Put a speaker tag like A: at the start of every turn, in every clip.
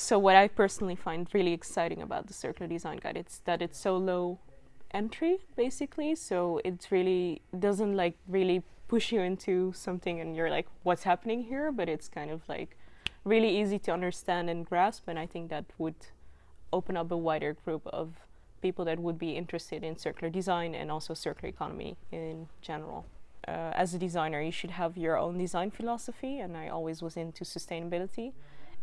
A: so what I personally find really exciting about the circular design guide it's that it's so low entry basically. So it really doesn't like really push you into something and you're like what's happening here? But it's kind of like really easy to understand and grasp and I think that would open up a wider group of people that would be interested in circular design and also circular economy in general. Uh, as a designer you should have your own design philosophy and I always was into sustainability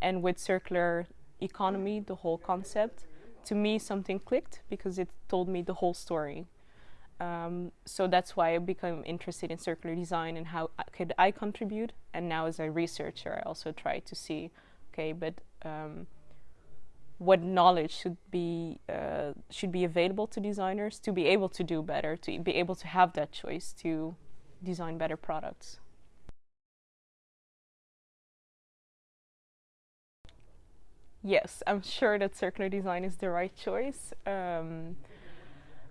A: and with circular economy the whole concept to me something clicked because it told me the whole story. Um, so that's why I became interested in circular design and how could I contribute. And now as a researcher, I also try to see, okay, but um, what knowledge should be uh, should be available to designers to be able to do better, to be able to have that choice to design better products. Yes, I'm sure that circular design is the right choice um,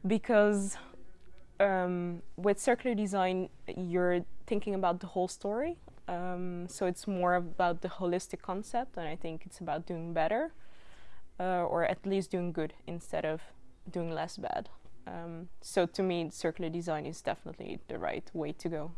A: because um, with circular design, you're thinking about the whole story. Um, so it's more about the holistic concept, and I think it's about doing better, uh, or at least doing good instead of doing less bad. Um, so to me, circular design is definitely the right way to go.